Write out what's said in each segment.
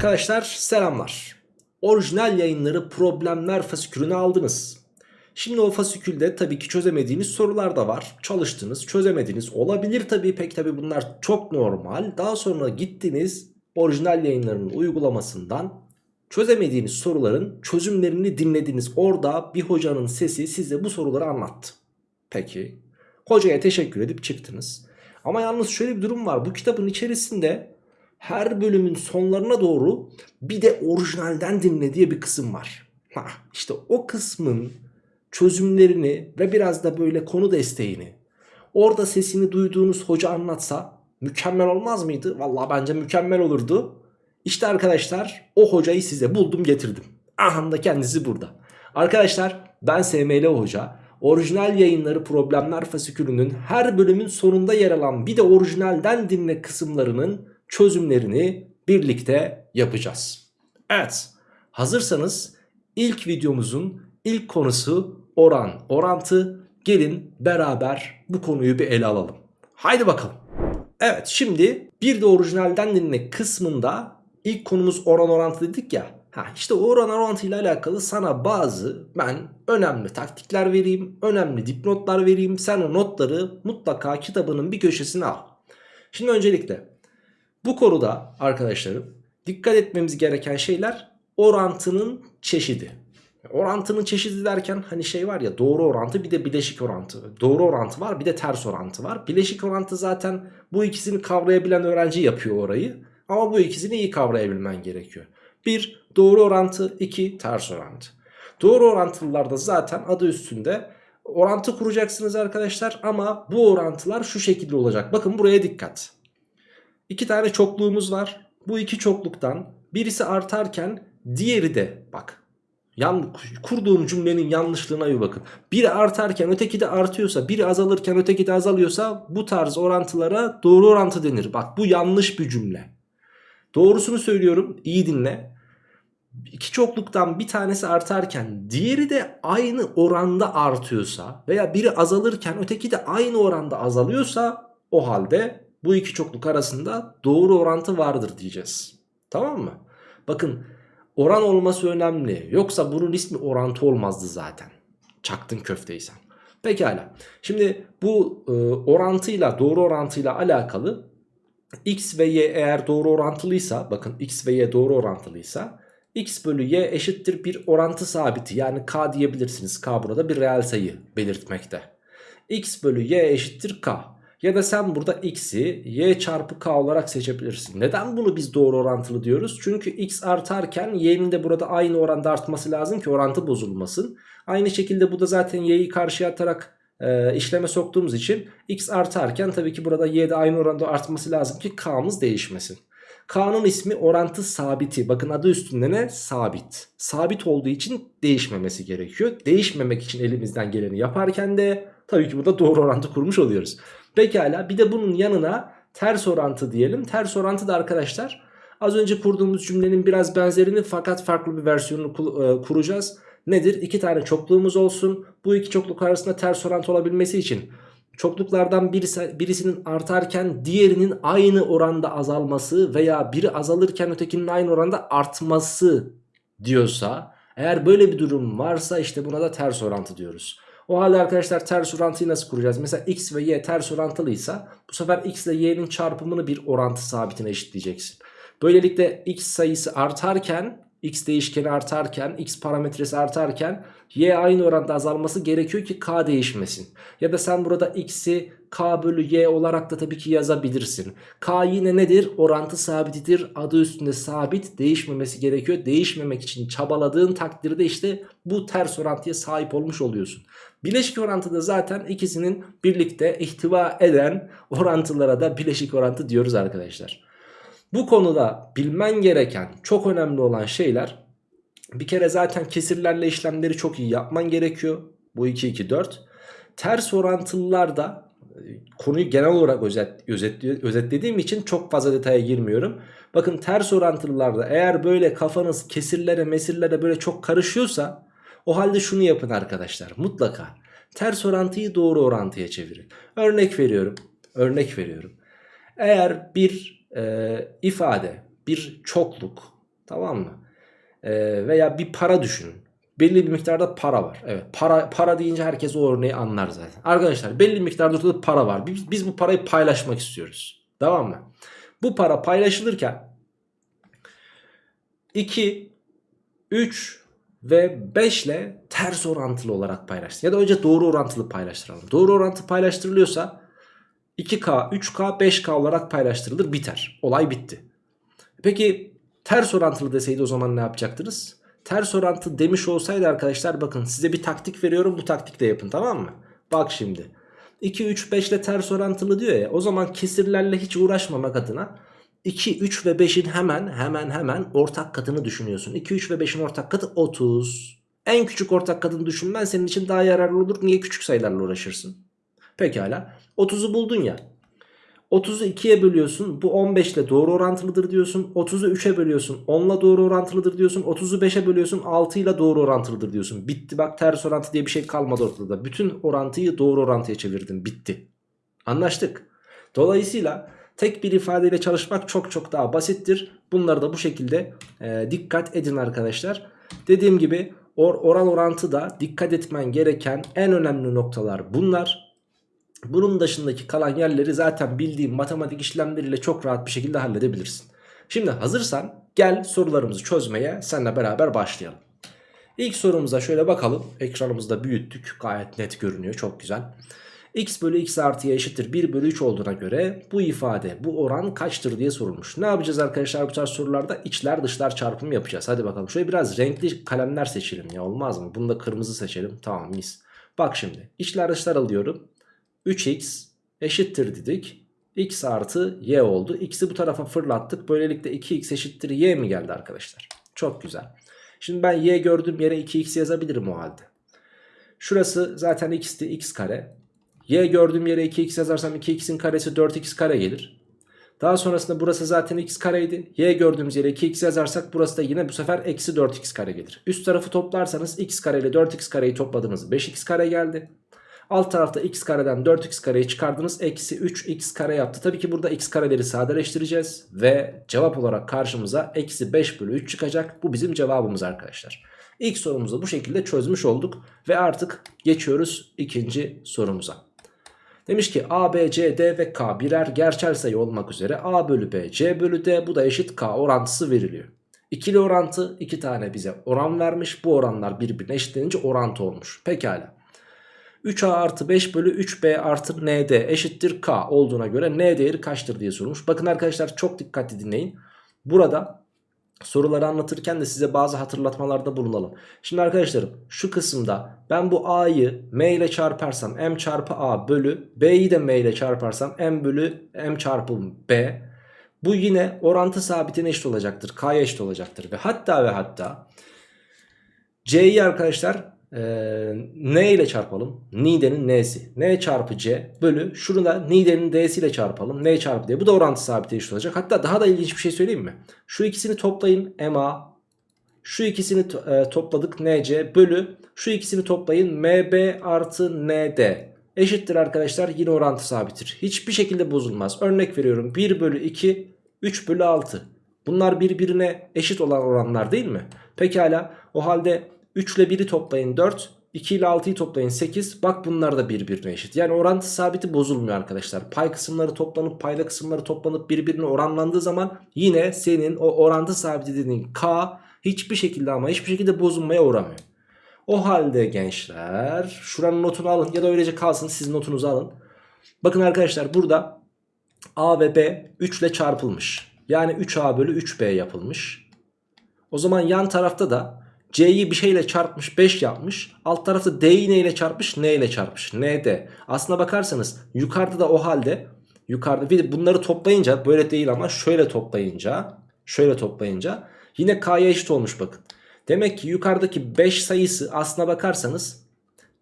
Arkadaşlar selamlar. Orijinal yayınları problemler fasikülünü aldınız. Şimdi o fasikülde tabii ki çözemediğiniz sorular da var. Çalıştınız, çözemediniz. Olabilir tabii pek tabii bunlar çok normal. Daha sonra gittiniz orijinal yayınlarının uygulamasından çözemediğiniz soruların çözümlerini dinlediniz. Orada bir hocanın sesi size bu soruları anlattı. Peki. Hocaya teşekkür edip çıktınız. Ama yalnız şöyle bir durum var. Bu kitabın içerisinde her bölümün sonlarına doğru bir de orijinalden dinle diye bir kısım var. Ha, işte o kısmın çözümlerini ve biraz da böyle konu desteğini orada sesini duyduğunuz hoca anlatsa mükemmel olmaz mıydı? Vallahi bence mükemmel olurdu. İşte arkadaşlar o hocayı size buldum getirdim. Aha da kendisi burada. Arkadaşlar ben SML Hoca. Orijinal yayınları problemler fasikülünün her bölümün sonunda yer alan bir de orijinalden dinle kısımlarının çözümlerini birlikte yapacağız. Evet hazırsanız ilk videomuzun ilk konusu oran orantı gelin beraber bu konuyu bir ele alalım. Haydi bakalım. Evet şimdi bir de orijinalden dinle kısmında ilk konumuz oran orantı dedik ya. Ha işte oran orantı ile alakalı sana bazı ben önemli taktikler vereyim, önemli dipnotlar vereyim. Sen o notları mutlaka kitabının bir köşesine al. Şimdi öncelikle bu konuda arkadaşlarım dikkat etmemiz gereken şeyler orantının çeşidi. Orantının çeşidi derken hani şey var ya doğru orantı bir de bileşik orantı. Doğru orantı var bir de ters orantı var. Bileşik orantı zaten bu ikisini kavrayabilen öğrenci yapıyor orayı. Ama bu ikisini iyi kavrayabilmen gerekiyor. Bir doğru orantı, iki ters orantı. Doğru orantılılarda zaten adı üstünde orantı kuracaksınız arkadaşlar ama bu orantılar şu şekilde olacak. Bakın buraya dikkat. İki tane çokluğumuz var. Bu iki çokluktan birisi artarken diğeri de bak. Yan, kurduğum cümlenin yanlışlığına bir bakın. Biri artarken öteki de artıyorsa, biri azalırken öteki de azalıyorsa bu tarz orantılara doğru orantı denir. Bak bu yanlış bir cümle. Doğrusunu söylüyorum, iyi dinle. İki çokluktan bir tanesi artarken diğeri de aynı oranda artıyorsa veya biri azalırken öteki de aynı oranda azalıyorsa o halde bu iki çokluk arasında doğru orantı vardır diyeceğiz. Tamam mı? Bakın oran olması önemli. Yoksa bunun ismi orantı olmazdı zaten. Çaktın köfteysen. Pekala. Şimdi bu e, orantıyla doğru orantıyla alakalı x ve y eğer doğru orantılıysa bakın x ve y doğru orantılıysa x bölü y eşittir bir orantı sabiti yani k diyebilirsiniz. K burada bir reel sayı belirtmekte. x bölü y eşittir k. Ya da sen burada x'i y çarpı k olarak seçebilirsin. Neden bunu biz doğru orantılı diyoruz? Çünkü x artarken y'nin de burada aynı oranda artması lazım ki orantı bozulmasın. Aynı şekilde bu da zaten y'yi karşıya atarak e, işleme soktuğumuz için x artarken tabii ki burada y de aynı oranda artması lazım ki k'mız değişmesin. K'nın ismi orantı sabiti. Bakın adı üstünde ne? Sabit. Sabit olduğu için değişmemesi gerekiyor. Değişmemek için elimizden geleni yaparken de tabii ki burada doğru orantı kurmuş oluyoruz. Pekala bir de bunun yanına ters orantı diyelim. Ters orantı da arkadaşlar az önce kurduğumuz cümlenin biraz benzerini fakat farklı bir versiyonunu e, kuracağız. Nedir? İki tane çokluğumuz olsun. Bu iki çokluk arasında ters orantı olabilmesi için çokluklardan birisi, birisinin artarken diğerinin aynı oranda azalması veya biri azalırken ötekinin aynı oranda artması diyorsa eğer böyle bir durum varsa işte buna da ters orantı diyoruz. O halde arkadaşlar ters orantıyı nasıl kuracağız? Mesela x ve y ters orantılıysa bu sefer x ile y'nin çarpımını bir orantı sabitine eşitleyeceksin. Böylelikle x sayısı artarken x değişkeni artarken x parametresi artarken y aynı oranda azalması gerekiyor ki k değişmesin. Ya da sen burada x'i k bölü y olarak da tabii ki yazabilirsin. K yine nedir? Orantı sabitidir. Adı üstünde sabit değişmemesi gerekiyor. Değişmemek için çabaladığın takdirde işte bu ters orantıya sahip olmuş oluyorsun. Bileşik orantıda zaten ikisinin birlikte ihtiva eden orantılara da bileşik orantı diyoruz arkadaşlar. Bu konuda bilmen gereken çok önemli olan şeyler bir kere zaten kesirlerle işlemleri çok iyi yapman gerekiyor. Bu 2 2 4. Ters orantılılarda e, konuyu genel olarak özet, özet, özetlediğim için çok fazla detaya girmiyorum. Bakın ters orantılılarda eğer böyle kafanız kesirlere mesirlere böyle çok karışıyorsa o halde şunu yapın arkadaşlar mutlaka. Ters orantıyı doğru orantıya çevirin. Örnek veriyorum. Örnek veriyorum. Eğer bir e, ifade, bir çokluk Tamam mı? Ee, veya bir para düşünün. Belli bir miktarda para var. Evet para para deyince herkes o örneği anlar zaten. Arkadaşlar belli bir miktarda ortada para var. Biz, biz bu parayı paylaşmak istiyoruz. Tamam mı? Bu para paylaşılırken 2, 3 ve 5 ile ters orantılı olarak paylaşsın. Ya da önce doğru orantılı paylaştıralım. Doğru orantı paylaştırılıyorsa 2K, 3K, 5K olarak paylaştırılır biter. Olay bitti. Peki ters orantılı deseydi o zaman ne yapacaktınız? Ters orantı demiş olsaydı arkadaşlar bakın size bir taktik veriyorum bu taktikle yapın tamam mı? Bak şimdi 2, 3, 5 ile ters orantılı diyor ya o zaman kesirlerle hiç uğraşmamak adına 2, 3 ve 5'in hemen hemen hemen ortak katını düşünüyorsun. 2, 3 ve 5'in ortak katı 30. En küçük ortak katını düşünmen senin için daha yararlı olur. Niye küçük sayılarla uğraşırsın? Pekala. 30'u buldun ya. 30'u 2'ye bölüyorsun. Bu 15 ile doğru orantılıdır diyorsun. 30'u 3'e bölüyorsun. 10 ile doğru orantılıdır diyorsun. 30'u 5'e bölüyorsun. 6 ile doğru orantılıdır diyorsun. Bitti bak ters orantı diye bir şey kalmadı ortada. Bütün orantıyı doğru orantıya çevirdin. Bitti. Anlaştık. Dolayısıyla tek bir ifadeyle çalışmak çok çok daha basittir. Bunları da bu şekilde e, dikkat edin arkadaşlar. Dediğim gibi or oran orantı da dikkat etmen gereken en önemli noktalar bunlar. Bunun dışındaki kalan yerleri zaten bildiğin matematik işlemleriyle çok rahat bir şekilde halledebilirsin. Şimdi hazırsan gel sorularımızı çözmeye seninle beraber başlayalım. İlk sorumuza şöyle bakalım. Ekranımızda büyüttük. Gayet net görünüyor. Çok güzel. x bölü x artıya eşittir 1 bölü 3 olduğuna göre bu ifade bu oran kaçtır diye sorulmuş. Ne yapacağız arkadaşlar bu tarz sorularda? içler dışlar çarpımı yapacağız. Hadi bakalım. Şöyle biraz renkli kalemler seçelim ya olmaz mı? Bunu da kırmızı seçelim. Tamam mis. Bak şimdi içler dışlar alıyorum. 3x eşittir dedik. x artı y oldu. x'i bu tarafa fırlattık. Böylelikle 2x eşittir y mi geldi arkadaşlar? Çok güzel. Şimdi ben y gördüğüm yere 2x yazabilirim o halde. Şurası zaten x'ti x kare. y gördüğüm yere 2x yazarsam 2x'in karesi 4x kare gelir. Daha sonrasında burası zaten x kareydi. Y gördüğümüz yere 2x yazarsak burası da yine bu sefer eksi 4x kare gelir. Üst tarafı toplarsanız x kare ile 4x kareyi topladınız 5x kare geldi. Alt tarafta x kareden 4x kareyi çıkardınız. Eksi 3x kare yaptı. Tabii ki burada x kareleri sadeleştireceğiz. Ve cevap olarak karşımıza eksi 5 bölü 3 çıkacak. Bu bizim cevabımız arkadaşlar. İlk sorumuzu bu şekilde çözmüş olduk. Ve artık geçiyoruz ikinci sorumuza. Demiş ki A, B, C, D ve K birer gerçel sayı olmak üzere A bölü B, C bölü D bu da eşit K orantısı veriliyor. İkili orantı iki tane bize oran vermiş. Bu oranlar birbirine eşitlenince orantı olmuş. Pekala. 3a artı 5 bölü 3b artı nd eşittir k olduğuna göre n değeri kaçtır diye sorulmuş. Bakın arkadaşlar çok dikkatli dinleyin. Burada soruları anlatırken de size bazı hatırlatmalarda bulunalım. Şimdi arkadaşlarım şu kısımda ben bu a'yı m ile çarparsam m çarpı a bölü b'yi de m ile çarparsam m bölü m çarpı b. Bu yine orantı sabitine eşit olacaktır. K'ya eşit olacaktır. Ve hatta ve hatta c'yi arkadaşlar ee, n ile çarpalım. Nide'nin n'si. n çarpı c bölü şurada Nide'nin d'si ile çarpalım. n çarpı d. Bu da orantı sabiti eşit olacak. Hatta daha da ilginç bir şey söyleyeyim mi? Şu ikisini toplayın ma. Şu ikisini e, topladık nc bölü. Şu ikisini toplayın mb artı nd. Eşittir arkadaşlar yine orantı sabittir. Hiçbir şekilde bozulmaz. Örnek veriyorum 1 bölü 2 3 bölü 6. Bunlar birbirine eşit olan oranlar değil mi? Pekala o halde 3 ile 1'i toplayın 4. 2 ile 6'yı toplayın 8. Bak bunlar da birbirine eşit. Yani orantı sabiti bozulmuyor arkadaşlar. Pay kısımları toplanıp payla kısımları toplanıp birbirine oranlandığı zaman yine senin o orantı sabiti dediğin K hiçbir şekilde ama hiçbir şekilde bozulmaya uğramıyor. O halde gençler şuranın notunu alın ya da öylece kalsın siz notunuzu alın. Bakın arkadaşlar burada A ve B 3 ile çarpılmış. Yani 3A bölü 3B yapılmış. O zaman yan tarafta da C'yi bir şeyle çarpmış 5 yapmış. Alt tarafı D'yi neyle çarpmış? N ile çarpmış. N. Aslına bakarsanız yukarıda da o halde yukarıda bir bunları toplayınca böyle değil ama şöyle toplayınca şöyle toplayınca yine K'ya eşit olmuş bakın. Demek ki yukarıdaki 5 sayısı aslına bakarsanız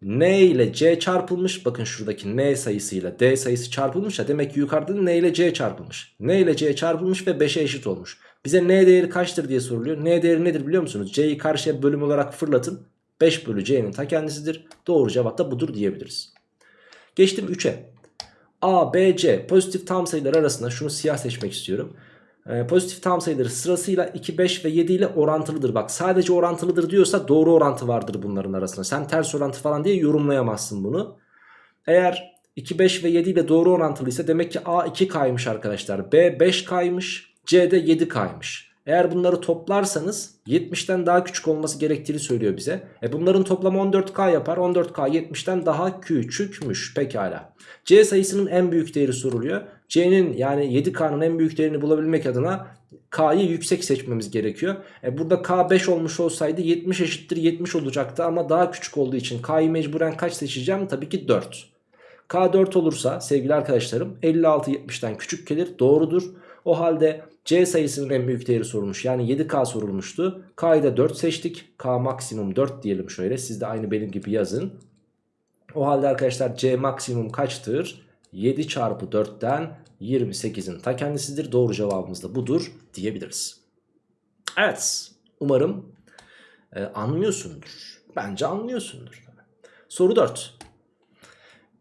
N ile C çarpılmış. Bakın şuradaki N sayısıyla D sayısı çarpılmış ya. Demek ki yukarıda N ile C çarpılmış. N ile C çarpılmış ve 5'e eşit olmuş. Bize n değeri kaçtır diye soruluyor. N değeri nedir biliyor musunuz? C'yi karşıya bölüm olarak fırlatın. 5 bölü C'nin ta kendisidir. Doğru cevap da budur diyebiliriz. Geçtim 3'e. A, B, C pozitif tam sayılar arasında şunu siyah seçmek istiyorum. e, pozitif tam sayıları sırasıyla 2, 5 ve 7 ile orantılıdır. Bak sadece orantılıdır diyorsa doğru orantı vardır bunların arasında. Sen ters orantı falan diye yorumlayamazsın bunu. Eğer 2, 5 ve 7 ile doğru orantılıysa demek ki A 2K'ymış arkadaşlar. B 5K'ymış. C de 7K'ymış. Eğer bunları toplarsanız 70'ten daha küçük olması gerektiğini söylüyor bize. E bunların toplamı 14K yapar. 14K 70'ten daha küçükmüş. Pekala. C sayısının en büyük değeri soruluyor. C'nin yani 7K'nın en büyük değerini bulabilmek adına K'yı yüksek seçmemiz gerekiyor. E burada K 5 olmuş olsaydı 70 eşittir 70 olacaktı ama daha küçük olduğu için K'yı mecburen kaç seçeceğim? Tabii ki 4. K 4 olursa sevgili arkadaşlarım 56 70'ten küçük gelir. Doğrudur. O halde C sayısının en büyük değeri sorulmuş. Yani 7K sorulmuştu. K'yı da 4 seçtik. K maksimum 4 diyelim şöyle. Siz de aynı benim gibi yazın. O halde arkadaşlar C maksimum kaçtır? 7 çarpı 4'ten 28'in ta kendisidir. Doğru cevabımız da budur diyebiliriz. Evet. Umarım e, anlıyorsundur. Bence anlıyorsundur. Soru 4.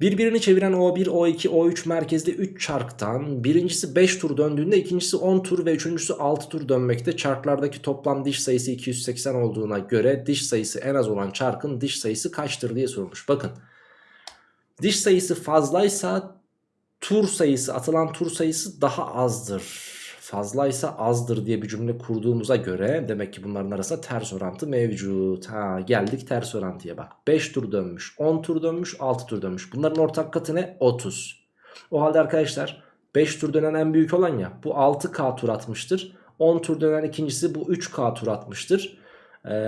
Birbirini çeviren O1, O2, O3 merkezli 3 çarktan birincisi 5 tur döndüğünde ikincisi 10 tur ve üçüncüsü 6 tur dönmekte. Çarklardaki toplam diş sayısı 280 olduğuna göre diş sayısı en az olan çarkın diş sayısı kaçtır diye sorulmuş. Bakın diş sayısı fazlaysa tur sayısı atılan tur sayısı daha azdır fazlaysa azdır diye bir cümle kurduğumuza göre demek ki bunların arasında ters orantı mevcut. Ha geldik ters orantıya bak. 5 tur dönmüş, 10 tur dönmüş, 6 tur dönmüş. Bunların ortak katı ne? 30. O halde arkadaşlar 5 tur dönen en büyük olan ya bu 6K tur atmıştır. 10 tur dönen ikincisi bu 3K tur atmıştır.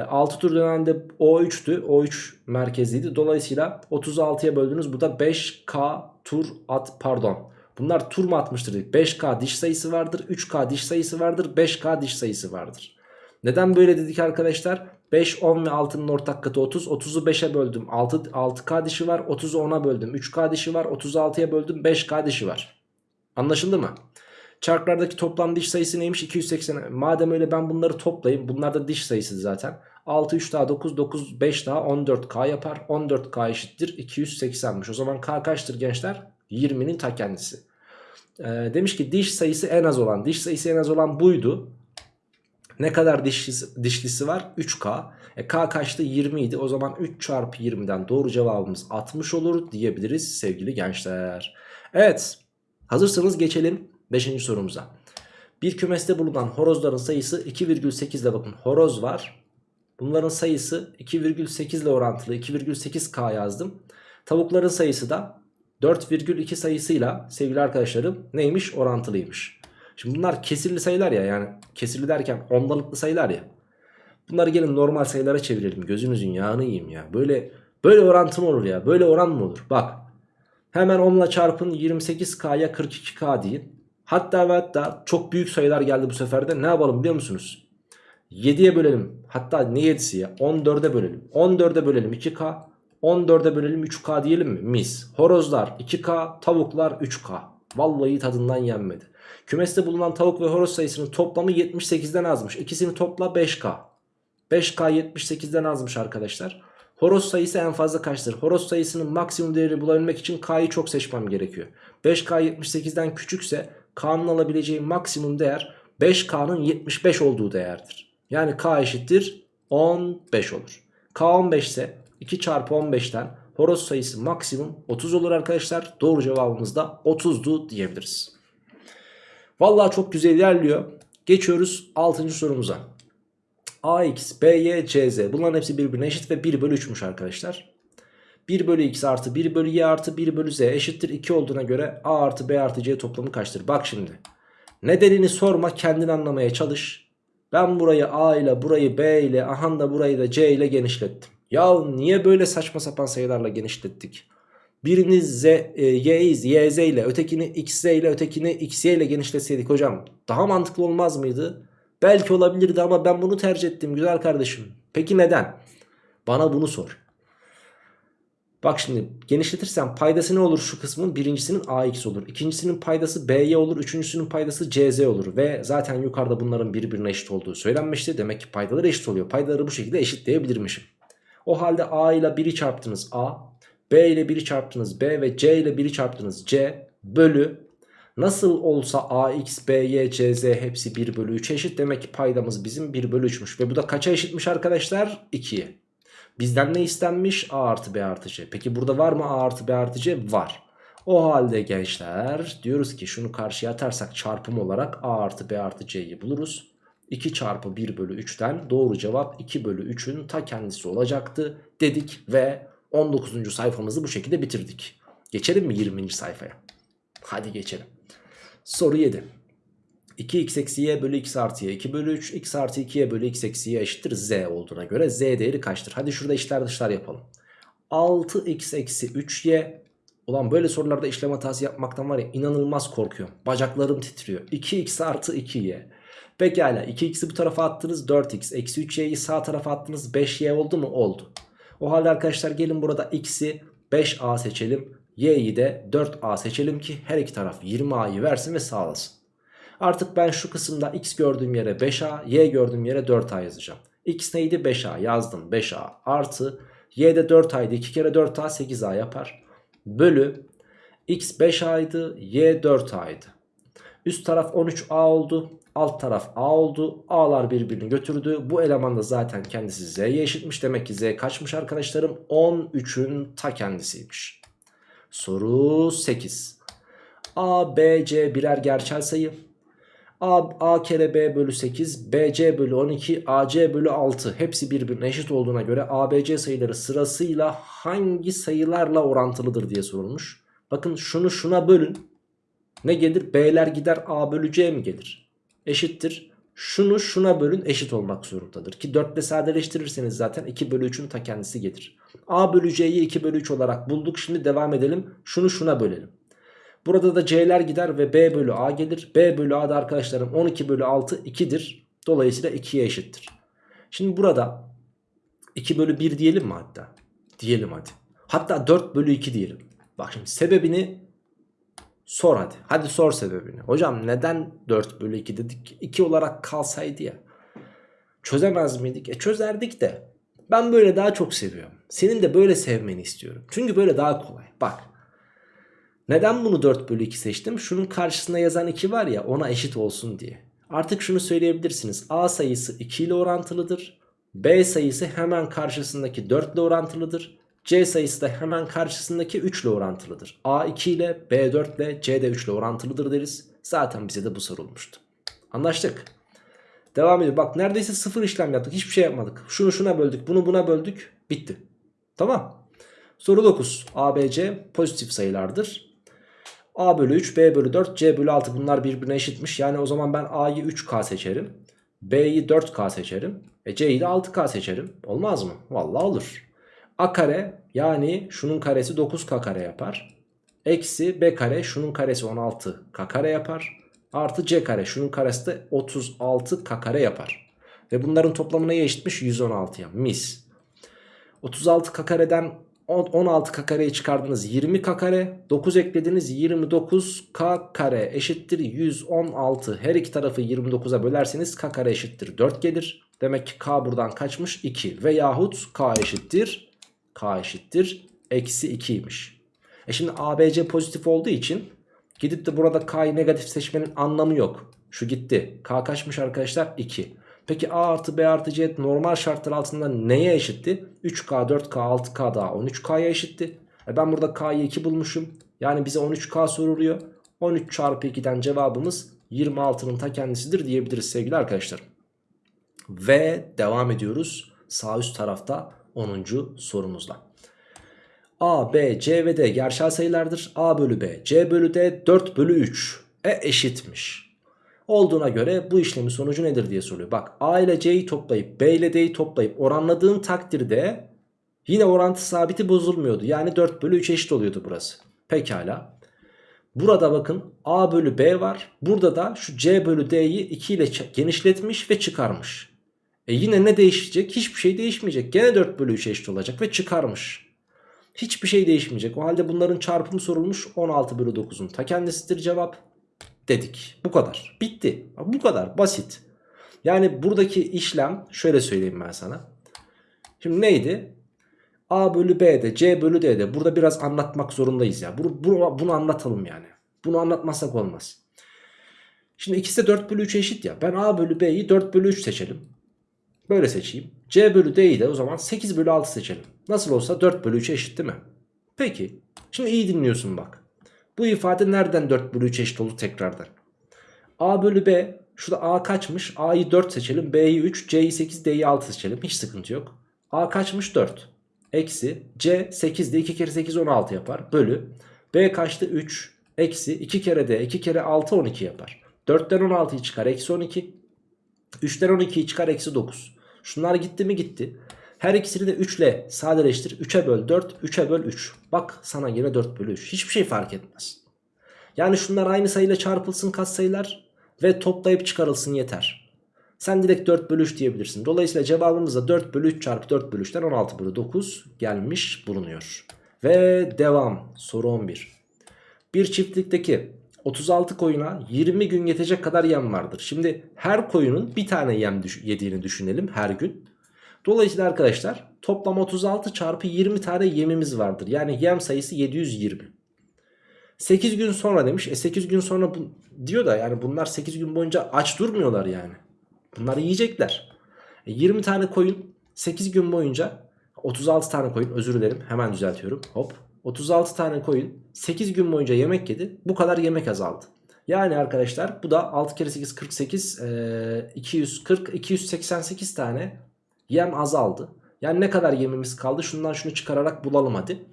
6 ee, tur dönen de O3'tü. O3 merkezliydi. Dolayısıyla 36'ya böldünüz. Bu da 5K tur at pardon. Bunlar tur mu atmıştır dedik. 5K diş sayısı vardır. 3K diş sayısı vardır. 5K diş sayısı vardır. Neden böyle dedik arkadaşlar? 5, 10 ve 6'nın ortak katı 30. 30'u 5'e böldüm. 6, 6K dişi var. 30'u 10'a böldüm. 3K dişi var. 36'ya böldüm. 5K dişi var. Anlaşıldı mı? Çarklardaki toplam diş sayısı neymiş? 280. Madem öyle ben bunları toplayayım. Bunlar da diş sayısı zaten. 6, 3 daha 9, 9, 5 daha 14K yapar. 14K eşittir 280'miş. O zaman K kaçtır gençler? 20'nin ta kendisi. Ee, demiş ki diş sayısı en az olan. Diş sayısı en az olan buydu. Ne kadar dişlisi, dişlisi var? 3K. E, K kaçtı? 20 idi. O zaman 3 çarpı 20'den doğru cevabımız 60 olur diyebiliriz sevgili gençler. Evet. Hazırsanız geçelim 5. sorumuza. Bir kümeste bulunan horozların sayısı 2,8 ile bakın horoz var. Bunların sayısı 2,8 ile orantılı 2,8K yazdım. Tavukların sayısı da 4,2 sayısıyla sevgili arkadaşlarım neymiş orantılıymış. Şimdi bunlar kesirli sayılar ya yani kesirli derken ondalıklı sayılar ya. Bunları gelin normal sayılara çevirelim gözünüzün yağını yiyeyim ya. Böyle böyle orantı mı olur ya böyle oran mı olur? Bak hemen 10 ile çarpın 28K'ya 42K deyin. Hatta ve hatta çok büyük sayılar geldi bu sefer de ne yapalım biliyor musunuz? 7'ye bölelim hatta ne 7'si ya 14'e bölelim 14'e bölelim 2K 14'e bölelim 3K diyelim mi? Mis. Horozlar 2K, tavuklar 3K. Vallahi tadından yenmedi. Kümeste bulunan tavuk ve horoz sayısının toplamı 78'den azmış. İkisini topla 5K. 5K 78'den azmış arkadaşlar. Horoz sayısı en fazla kaçtır? Horoz sayısının maksimum değerini bulabilmek için K'yı çok seçmem gerekiyor. 5K 78'den küçükse K'nın alabileceği maksimum değer 5K'nın 75 olduğu değerdir. Yani K eşittir 15 olur. K 15 ise 2 çarpı 15'ten horoz sayısı maksimum 30 olur arkadaşlar. Doğru cevabımız da 30'du diyebiliriz. Vallahi çok güzel ilerliyor. Geçiyoruz 6. sorumuza. AX, BY, CZ bunların hepsi birbirine eşit ve 1 bölü 3'müş arkadaşlar. 1 bölü x artı 1 bölü y artı 1 bölü z eşittir 2 olduğuna göre a artı b artı c toplamı kaçtır? Bak şimdi nedenini sorma kendin anlamaya çalış. Ben burayı a ile burayı b ile aha da burayı da c ile genişlettim. Ya niye böyle saçma sapan sayılarla genişlettik? Birini z, e, y, yz ile ötekini xz ile ötekini xy ile genişletseydik hocam daha mantıklı olmaz mıydı? Belki olabilirdi ama ben bunu tercih ettim güzel kardeşim. Peki neden? Bana bunu sor. Bak şimdi genişletirsem paydası ne olur şu kısmın? Birincisinin ax olur. İkincisinin paydası by olur. Üçüncüsünün paydası cz olur. Ve zaten yukarıda bunların birbirine eşit olduğu söylenmişti. Demek ki paydaları eşit oluyor. Paydaları bu şekilde eşitleyebilirmişim. O halde A ile 1'i çarptınız A. B ile 1'i çarptınız B ve C ile 1'i çarptınız C. Bölü. Nasıl olsa ax, by, cz hepsi 1 bölü 3 eşit. Demek ki paydamız bizim 1 bölü 3'müş. Ve bu da kaça eşitmiş arkadaşlar? 2'ye. Bizden ne istenmiş? A artı B artı C. Peki burada var mı A artı B artı C? Var. O halde gençler diyoruz ki şunu karşıya atarsak çarpım olarak A artı B artı C'yi buluruz. 2 çarpı 1 bölü 3'ten doğru cevap 2 bölü 3'ün ta kendisi olacaktı dedik ve 19. sayfamızı bu şekilde bitirdik. Geçelim mi 20. sayfaya? Hadi geçelim. Soru 7. 2x eksi y bölü x artı y 2 bölü 3 x artı 2y bölü x eksi y eşittir z olduğuna göre z değeri kaçtır? Hadi şurada içler dışlar yapalım. 6x eksi 3y Ulan böyle sorularda işlem hatası yapmaktan var ya inanılmaz korkuyorum. Bacaklarım titriyor. 2x artı 2y. Pekala 2x'i bu tarafa attınız 4x. Eksi 3y'yi sağ tarafa attınız 5y oldu mu? Oldu. O halde arkadaşlar gelin burada x'i 5a seçelim. y'yi de 4a seçelim ki her iki taraf 20a'yı versin ve sağlasın. Artık ben şu kısımda x gördüğüm yere 5a, y gördüğüm yere 4a yazacağım. x neydi? 5a yazdım 5a artı y de 4a'ydı 2 kere 4a 8a yapar. Bölü x 5a'ydı y 4a'ydı. Üst taraf 13a oldu. Alt taraf a oldu. A'lar birbirini götürdü. Bu eleman da zaten kendisi z'ye eşitmiş. Demek ki z kaçmış arkadaşlarım? 13'ün ta kendisiymiş. Soru 8. A, B, C birer gerçel sayı. A, A kere B bölü 8, BC bölü 12, AC bölü 6 hepsi birbirine eşit olduğuna göre ABC sayıları sırasıyla hangi sayılarla orantılıdır diye sorulmuş. Bakın şunu şuna bölün. Ne gelir? B'ler gider A bölü C mi gelir? Eşittir. Şunu şuna bölün eşit olmak zorundadır. Ki 4 ile sadeleştirirseniz zaten 2 bölü 3'ün ta kendisi gelir. A bölü C'yi 2 bölü 3 olarak bulduk. Şimdi devam edelim. Şunu şuna bölelim. Burada da C'ler gider ve B bölü A gelir. B bölü A da arkadaşlarım 12 bölü 6 2'dir. Dolayısıyla 2'ye eşittir. Şimdi burada 2 bölü 1 diyelim mi hatta? Diyelim hadi. Hatta 4 bölü 2 diyelim. Bak şimdi sebebini sor hadi. Hadi sor sebebini. Hocam neden 4 bölü 2 dedik? 2 olarak kalsaydı ya. Çözemez miydik? E çözerdik de. Ben böyle daha çok seviyorum. Senin de böyle sevmeni istiyorum. Çünkü böyle daha kolay. Bak. Neden bunu 4 bölü 2 seçtim? Şunun karşısında yazan 2 var ya ona eşit olsun diye. Artık şunu söyleyebilirsiniz. A sayısı 2 ile orantılıdır. B sayısı hemen karşısındaki 4 ile orantılıdır. C sayısı da hemen karşısındaki 3 ile orantılıdır. A 2 ile B 4 ile C de 3 ile orantılıdır deriz. Zaten bize de bu sorulmuştu. Anlaştık. Devam ediyor. Bak neredeyse sıfır işlem yaptık. Hiçbir şey yapmadık. Şunu şuna böldük. Bunu buna böldük. Bitti. Tamam. Soru 9. A, B, C pozitif sayılardır. A bölü 3, B bölü 4, C bölü 6 bunlar birbirine eşitmiş. Yani o zaman ben A'yı 3K seçerim. B'yi 4K seçerim. E C'yi de 6K seçerim. Olmaz mı? Vallahi olur. A kare yani şunun karesi 9K kare yapar. Eksi B kare şunun karesi 16K kare yapar. Artı C kare şunun karesi de 36K kare yapar. Ve bunların toplamına eşitmiş 116'ya mis. 36K kareden 16 k kareyi çıkardınız 20 k kare 9 eklediniz 29 k kare eşittir 116 her iki tarafı 29'a bölerseniz k kare eşittir 4 gelir demek ki k buradan kaçmış 2 veyahut k eşittir k eşittir eksi 2'ymiş e şimdi ABC pozitif olduğu için gidip de burada k'yı negatif seçmenin anlamı yok şu gitti k kaçmış arkadaşlar 2 Peki A artı B artı C normal şartlar altında neye eşitti? 3K, 4K, 6K daha 13K'ya eşitti. E ben burada K'yı 2 bulmuşum. Yani bize 13K soruluyor. 13 çarpı 2'den cevabımız 26'nın ta kendisidir diyebiliriz sevgili arkadaşlar. Ve devam ediyoruz sağ üst tarafta 10. sorumuzla. A, B, C ve D gerçel sayılardır. A bölü B, C bölü D 4 bölü 3. E eşitmiş olduğuna göre bu işlemin sonucu nedir diye soruyor. Bak A ile C'yi toplayıp B ile D'yi toplayıp oranladığın takdirde yine orantı sabiti bozulmuyordu. Yani 4 bölü 3 eşit oluyordu burası. Pekala. Burada bakın A bölü B var. Burada da şu C bölü D'yi 2 ile genişletmiş ve çıkarmış. E yine ne değişecek? Hiçbir şey değişmeyecek. Gene 4 bölü 3 eşit olacak ve çıkarmış. Hiçbir şey değişmeyecek. O halde bunların çarpımı sorulmuş. 16 bölü 9'un ta kendisidir cevap dedik. Bu kadar. Bitti. Bu kadar basit. Yani buradaki işlem şöyle söyleyeyim ben sana. Şimdi neydi? A bölü B'de C bölü D'de burada biraz anlatmak zorundayız ya. Bunu, bunu, bunu anlatalım yani. Bunu anlatmazsak olmaz. Şimdi ikisi de 4 bölü 3 eşit ya. Ben A bölü B'yi 4 bölü 3 seçelim. Böyle seçeyim. C bölü D'yi de o zaman 8 bölü 6 seçelim. Nasıl olsa 4 bölü 3 eşit değil mi? Peki. Şimdi iyi dinliyorsun bak. Bu ifade nereden 4 bölü 3 eşit oldu tekrardan? A bölü B. Şurada A kaçmış? A'yı 4 seçelim. B'yi 3. C'yi 8. D'yi 6 seçelim. Hiç sıkıntı yok. A kaçmış? 4. Eksi. C 8'de 2 kere 8 16 yapar. Bölü. B kaçtı? 3. Eksi. 2 kere D 2 kere 6 12 yapar. 4'ten 16'yı çıkar. Eksi 12. 3'ten 12'yi çıkar. Eksi 9. Şunlar gitti mi gitti. Her ikisini de 3 ile sadeleştir. 3'e böl 4, 3'e böl 3. Bak sana yine 4 bölü 3. Hiçbir şey fark etmez. Yani şunlar aynı sayıyla çarpılsın katsayılar ve toplayıp çıkarılsın yeter. Sen direkt 4 bölü 3 diyebilirsin. Dolayısıyla cevabımız da 4 bölü 3 çarpı 4 bölü 3'ten 16 bölü 9 gelmiş bulunuyor. Ve devam. Soru 11. Bir çiftlikteki 36 koyuna 20 gün yetecek kadar yem vardır. Şimdi her koyunun bir tane yem yediğini düşünelim her gün. Dolayısıyla arkadaşlar toplam 36 çarpı 20 tane yemimiz vardır. Yani yem sayısı 720. 8 gün sonra demiş. E 8 gün sonra bu, diyor da yani bunlar 8 gün boyunca aç durmuyorlar yani. Bunlar yiyecekler. E 20 tane koyun 8 gün boyunca 36 tane koyun özür dilerim hemen düzeltiyorum. Hop 36 tane koyun 8 gün boyunca yemek yedi. Bu kadar yemek azaldı. Yani arkadaşlar bu da 6 kere 8 48 e, 240 288 tane yem azaldı. Yani ne kadar yemimiz kaldı? Şundan şunu çıkararak bulalım hadi.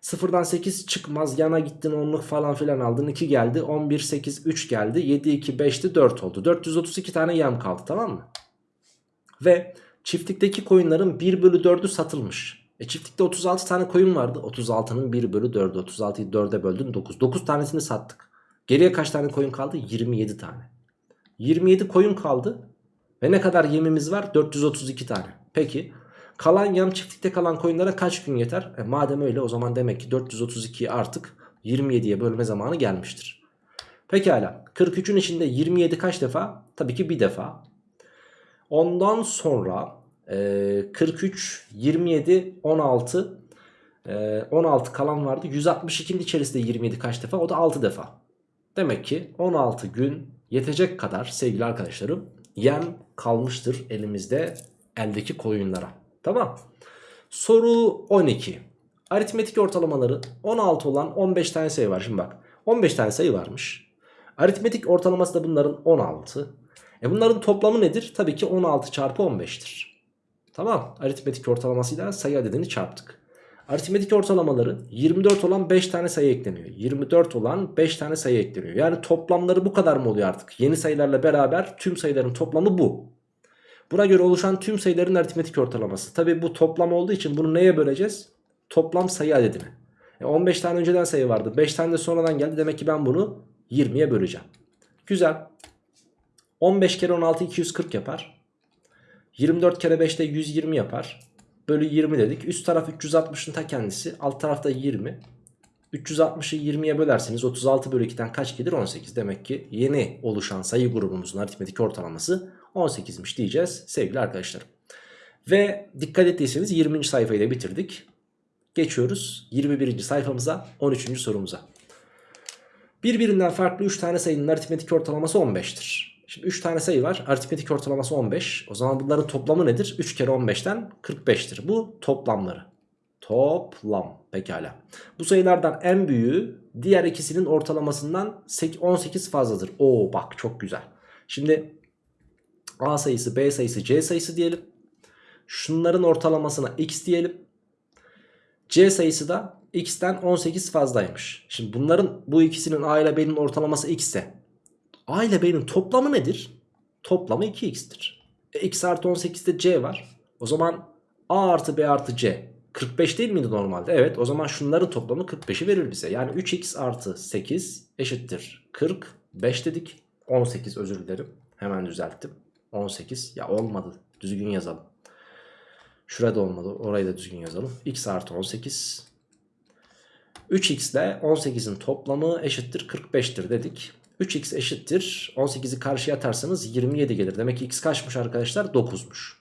Sıfırdan 8 çıkmaz yana gittin onluk falan filan aldın 2 geldi 11 8 3 geldi 7 2 5'ti 4 oldu 432 tane yem kaldı tamam mı? Ve çiftlikteki koyunların 1 bölü 4'ü satılmış. E çiftlikte 36 tane koyun vardı 36'nın 1 bölü 4'ü 36'yı 4'e böldün 9 9 tanesini sattık. Geriye kaç tane koyun kaldı? 27 tane. 27 koyun kaldı ve ne kadar yemimiz var? 432 tane. Peki kalan yem çiftlikte kalan koyunlara kaç gün yeter? E madem öyle o zaman demek ki 432'yi artık 27'ye bölme zamanı gelmiştir. Pekala 43'ün içinde 27 kaç defa? Tabii ki bir defa. Ondan sonra e, 43, 27, 16, e, 16 kalan vardı. 162'nin içerisinde 27 kaç defa? O da 6 defa. Demek ki 16 gün yetecek kadar sevgili arkadaşlarım yem kalmıştır elimizde eldeki koyunlara. Tamam. Soru 12. Aritmetik ortalamaları 16 olan 15 tane sayı var. Şimdi bak 15 tane sayı varmış. Aritmetik ortalaması da bunların 16. E bunların toplamı nedir? Tabii ki 16 çarpı 15'tir. Tamam. Aritmetik ortalamasıyla sayı adedini çarptık. Aritmetik ortalamaları 24 olan 5 tane sayı ekleniyor. 24 olan 5 tane sayı ekleniyor. Yani toplamları bu kadar mı oluyor artık? Yeni sayılarla beraber tüm sayıların toplamı bu. Buna göre oluşan tüm sayıların aritmetik ortalaması. Tabi bu toplam olduğu için bunu neye böleceğiz? Toplam sayı adedine. E 15 tane önceden sayı vardı. 5 tane de sonradan geldi. Demek ki ben bunu 20'ye böleceğim. Güzel. 15 kere 16 240 yapar. 24 kere 5 de 120 yapar. Bölü 20 dedik. Üst taraf 360'ın ta kendisi. Alt tarafta 20. 360'ı 20'ye bölerseniz 36 bölü 2'den kaç gelir? 18. Demek ki yeni oluşan sayı grubumuzun aritmetik ortalaması 18'miş diyeceğiz sevgili arkadaşlarım. Ve dikkat ettiyseniz 20. sayfayı da bitirdik. Geçiyoruz 21. sayfamıza 13. sorumuza. Birbirinden farklı 3 tane sayının aritmetik ortalaması 15'tir. Şimdi 3 tane sayı var. Aritmetik ortalaması 15. O zaman bunların toplamı nedir? 3 kere 15'ten 45'tir. Bu toplamları. Toplam. Pekala. Bu sayılardan en büyüğü diğer ikisinin ortalamasından 18 fazladır. Oo bak çok güzel. Şimdi A sayısı, B sayısı, C sayısı diyelim. Şunların ortalamasına x diyelim. C sayısı da x'ten 18 fazlaymış. Şimdi bunların bu ikisinin A ile B'nin ortalaması x ise A ile B'nin toplamı nedir? Toplamı 2x'tir. E, x artı 18'de C var. O zaman A artı B artı C 45 değil miydi normalde? Evet o zaman şunların toplamı 45'i verir bize. Yani 3x artı 8 eşittir 45 dedik. 18 özür dilerim. Hemen düzelttim. 18 ya olmadı düzgün yazalım. Şurada olmadı orayı da düzgün yazalım. x artı 18 3x ile 18'in toplamı eşittir 45'tir dedik. 3x eşittir 18'i karşıya atarsanız 27 gelir. Demek ki x kaçmış arkadaşlar 9'muş.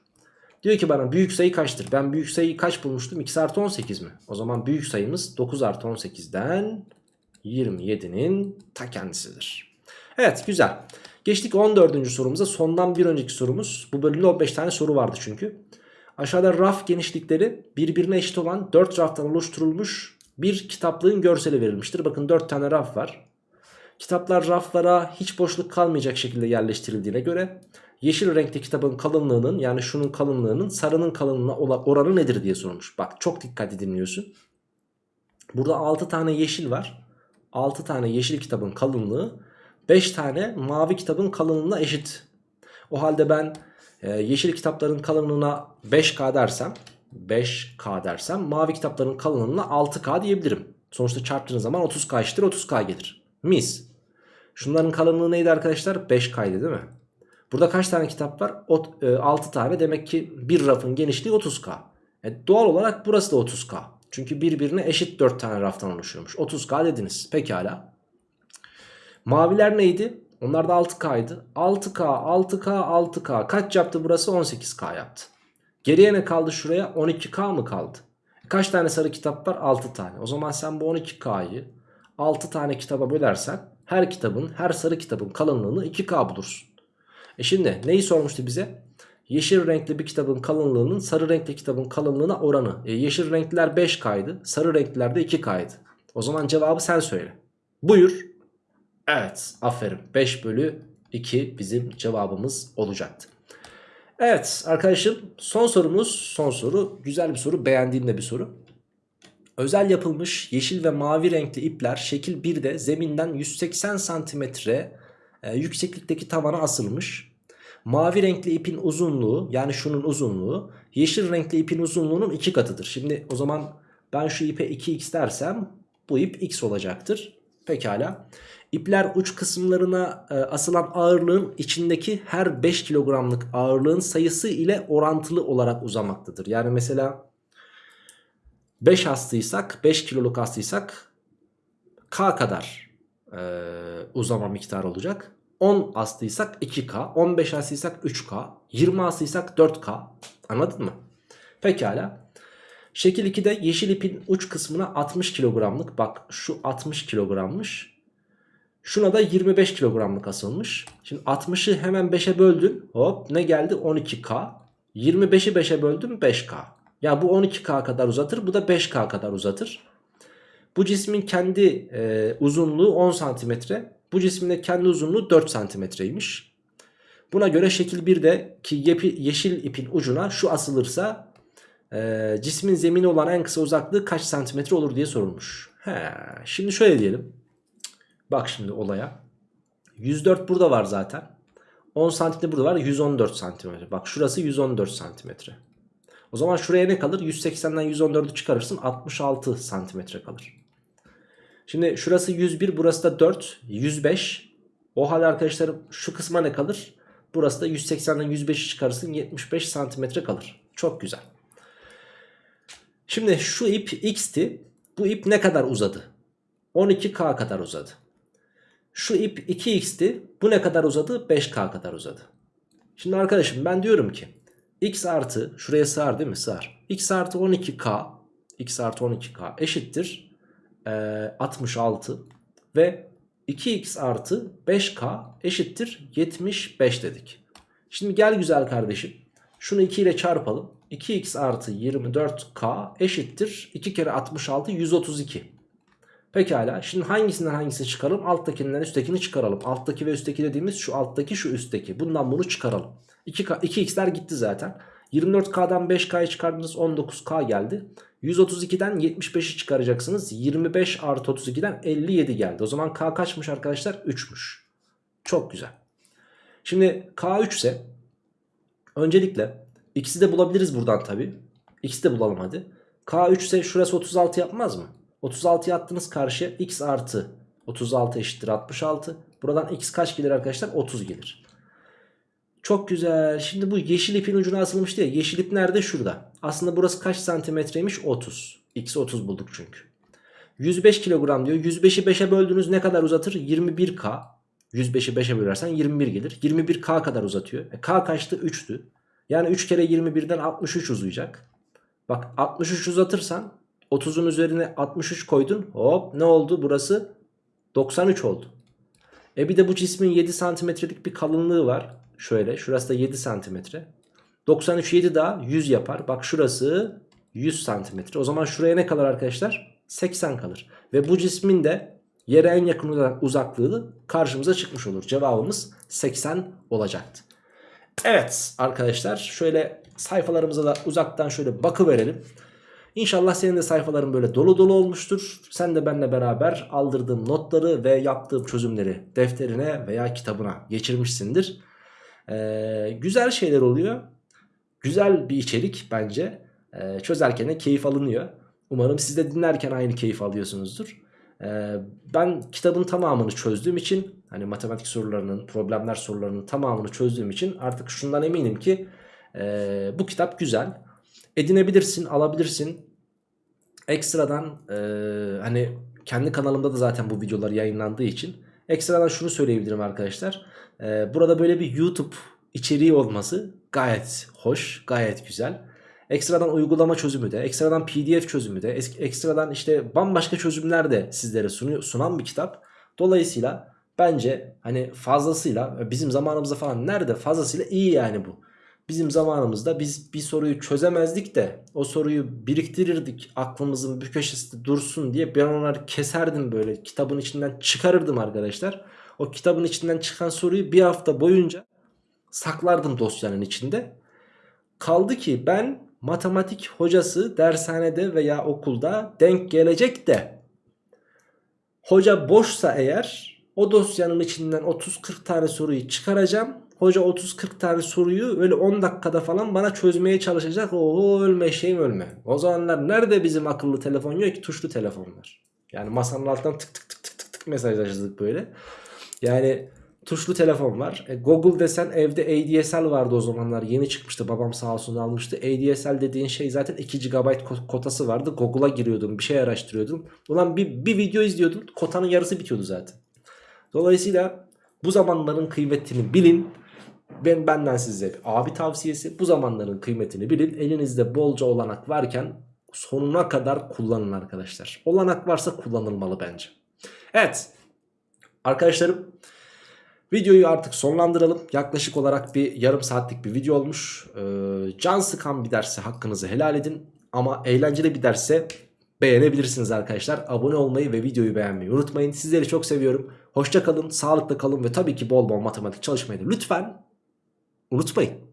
Diyor ki bana büyük sayı kaçtır? Ben büyük sayıyı kaç bulmuştum? x artı 18 mi? O zaman büyük sayımız 9 artı 18'den 27'nin ta kendisidir. Evet güzel. Geçtik 14. sorumuza. Sondan bir önceki sorumuz. Bu bölümde 15 tane soru vardı çünkü. Aşağıda raf genişlikleri birbirine eşit olan 4 raftan oluşturulmuş bir kitaplığın görseli verilmiştir. Bakın 4 tane raf var. Kitaplar raflara hiç boşluk kalmayacak şekilde yerleştirildiğine göre yeşil renkli kitabın kalınlığının yani şunun kalınlığının sarının kalınlığına oranı nedir diye sorulmuş. Bak çok dikkatli dinliyorsun. Burada 6 tane yeşil var. 6 tane yeşil kitabın kalınlığı 5 tane mavi kitabın kalınlığına eşit. O halde ben e, yeşil kitapların kalınlığına 5K dersem 5K dersem mavi kitapların kalınlığına 6K diyebilirim. Sonuçta çarptığınız zaman 30K eşittir 30K gelir. Mis. Şunların kalınlığı neydi arkadaşlar? 5K'ydı değil mi? Burada kaç tane kitap var? O, e, 6 tane demek ki bir rafın genişliği 30K. E, doğal olarak burası da 30K. Çünkü birbirine eşit 4 tane raftan oluşuyormuş. 30K dediniz. Pekala. Maviler neydi? Onlar da 6K'ydı. 6K, 6K, 6K. Kaç yaptı burası? 18K yaptı. Geriye ne kaldı şuraya? 12K mı kaldı? Kaç tane sarı kitap var? 6 tane. O zaman sen bu 12K'yı 6 tane kitaba bölersen her kitabın, her sarı kitabın kalınlığını 2K bulursun. E şimdi neyi sormuştu bize? Yeşil renkli bir kitabın kalınlığının sarı renkli kitabın kalınlığına oranı. E yeşil renkliler 5K'ydı, sarı renkliler de 2K'ydı. O zaman cevabı sen söyle. Buyur. Evet aferin 5 bölü 2 bizim cevabımız olacaktı. Evet arkadaşım son sorumuz son soru güzel bir soru beğendiğim de bir soru. Özel yapılmış yeşil ve mavi renkli ipler şekil 1'de zeminden 180 santimetre e, yükseklikteki tavana asılmış. Mavi renkli ipin uzunluğu yani şunun uzunluğu yeşil renkli ipin uzunluğunun 2 katıdır. Şimdi o zaman ben şu ipe 2x dersem bu ip x olacaktır. Pekala. İpler uç kısımlarına e, asılan ağırlığın içindeki her 5 kilogramlık ağırlığın sayısı ile orantılı olarak uzamaktadır. Yani mesela 5 astıysak 5 kiloluk astıysak K kadar e, uzama miktarı olacak. 10 astıysak 2K, 15 astıysak 3K, 20 astıysak 4K. Anladın mı? Pekala. Şekil 2'de yeşil ipin uç kısmına 60 kilogramlık bak şu 60 kilogrammış. Şuna da 25 kilogramlık asılmış. Şimdi 60'ı hemen 5'e böldün. Hop ne geldi? 12K. 25'i 5'e böldüm 5K. Ya bu 12K kadar uzatır bu da 5K kadar uzatır. Bu cismin kendi e, uzunluğu 10 santimetre. Bu cismin de kendi uzunluğu 4 santimetreymiş. Buna göre şekil 1'de ki yeşil ipin ucuna şu asılırsa e, cismin zemini olan en kısa uzaklığı kaç santimetre olur diye sorulmuş. He, şimdi şöyle diyelim. Bak şimdi olaya. 104 burada var zaten. 10 santimetre burada var 114 santimetre. Bak şurası 114 santimetre. O zaman şuraya ne kalır? 180'den 114'ü çıkarırsın 66 santimetre kalır. Şimdi şurası 101 burası da 4 105. O halde arkadaşlarım şu kısma ne kalır? Burası da 180'den 105'i çıkarırsın 75 santimetre kalır. Çok güzel. Şimdi şu ip x'ti. Bu ip ne kadar uzadı? 12k kadar uzadı. Şu ip 2x'ti. Bu ne kadar uzadı? 5k kadar uzadı. Şimdi arkadaşım ben diyorum ki x artı şuraya sığar değil mi? Sığar. x artı 12k x artı 12k eşittir e, 66 ve 2x artı 5k eşittir 75 dedik. Şimdi gel güzel kardeşim. Şunu 2 ile çarpalım. 2x artı 24k eşittir 2 kere 66 132. Pekala şimdi hangisinden hangisini çıkaralım? Alttakinden üsttekini çıkaralım. Alttaki ve üstteki dediğimiz şu alttaki şu üstteki. Bundan bunu çıkaralım. 2 2x'ler gitti zaten. 24K'dan 5K'yı çıkardınız 19K geldi. 132'den 75'i çıkaracaksınız. 25 artı 32'den 57 geldi. O zaman K kaçmış arkadaşlar? 3'müş. Çok güzel. Şimdi K 3 ise öncelikle x'i de bulabiliriz buradan tabi. X'i de bulalım hadi. K 3 ise şurası 36 yapmaz mı? 36'yı attınız karşıya x artı 36 eşittir 66. Buradan x kaç gelir arkadaşlar? 30 gelir. Çok güzel. Şimdi bu yeşil ipin ucuna asılmış diye. Yeşil ip nerede? Şurada. Aslında burası kaç santimetreymiş? 30. X 30 bulduk çünkü. 105 kilogram diyor. 105'i 5'e böldüğünüz ne kadar uzatır? 21K. 105'i 5'e bölersen 21 gelir. 21K kadar uzatıyor. E, K kaçtı? 3'tü. Yani 3 kere 21'den 63 uzayacak. Bak 63 uzatırsan 30'un üzerine 63 koydun. Hop ne oldu? Burası 93 oldu. E bir de bu cismin 7 santimetrelik bir kalınlığı var. Şöyle şurası da 7 santimetre. 93 7 daha 100 yapar. Bak şurası 100 santimetre. O zaman şuraya ne kalır arkadaşlar? 80 kalır. Ve bu cismin de yere en yakın uza- uzaklığı karşımıza çıkmış olur. Cevabımız 80 olacaktı. Evet arkadaşlar şöyle sayfalarımıza da uzaktan şöyle bakıverelim. İnşallah senin de sayfaların böyle dolu dolu olmuştur. Sen de benimle beraber aldırdığım notları ve yaptığım çözümleri defterine veya kitabına geçirmişsindir. Ee, güzel şeyler oluyor. Güzel bir içerik bence. Ee, çözerken de keyif alınıyor. Umarım siz de dinlerken aynı keyif alıyorsunuzdur. Ee, ben kitabın tamamını çözdüğüm için hani matematik sorularının, problemler sorularının tamamını çözdüğüm için artık şundan eminim ki e, bu kitap güzel. Edinebilirsin, alabilirsin. Ekstradan e, hani kendi kanalımda da zaten bu videolar yayınlandığı için ekstradan şunu söyleyebilirim arkadaşlar. E, burada böyle bir YouTube içeriği olması gayet hoş, gayet güzel. Ekstradan uygulama çözümü de, ekstradan pdf çözümü de, ekstradan işte bambaşka çözümler de sizlere sunuyor, sunan bir kitap. Dolayısıyla bence hani fazlasıyla bizim zamanımızda falan nerede fazlasıyla iyi yani bu. Bizim zamanımızda biz bir soruyu çözemezdik de o soruyu biriktirirdik aklımızın bir köşesinde dursun diye ben onları keserdim böyle kitabın içinden çıkarırdım arkadaşlar. O kitabın içinden çıkan soruyu bir hafta boyunca saklardım dosyanın içinde. Kaldı ki ben matematik hocası dershanede veya okulda denk gelecek de hoca boşsa eğer o dosyanın içinden 30-40 tane soruyu çıkaracağım. Hoca 30-40 tane soruyu öyle 10 dakikada falan bana çözmeye çalışacak. Oo ölme şeyim ölme. O zamanlar nerede bizim akıllı telefon yok ki tuşlu telefonlar. Yani masanın altından tık tık tık tık tık tık mesajlaşırdık böyle. Yani tuşlu telefon var. E, Google desen evde ADSL vardı o zamanlar. Yeni çıkmıştı. Babam sağ olsun almıştı. ADSL dediğin şey zaten 2 GB ko- kotası vardı. Google'a giriyordun. Bir şey araştırıyordun. Ulan bir, bir video izliyordun. Kotanın yarısı bitiyordu zaten. Dolayısıyla bu zamanların kıymetini bilin. Ben benden size abi tavsiyesi. Bu zamanların kıymetini bilin. Elinizde bolca olanak varken sonuna kadar kullanın arkadaşlar. Olanak varsa kullanılmalı bence. Evet. Arkadaşlarım Videoyu artık sonlandıralım. Yaklaşık olarak bir yarım saatlik bir video olmuş. Ee, can sıkan bir derse hakkınızı helal edin. Ama eğlenceli bir derse beğenebilirsiniz arkadaşlar. Abone olmayı ve videoyu beğenmeyi unutmayın. Sizleri çok seviyorum. Hoşça kalın, sağlıkla kalın ve tabii ki bol bol matematik çalışmayı da lütfen unutmayın.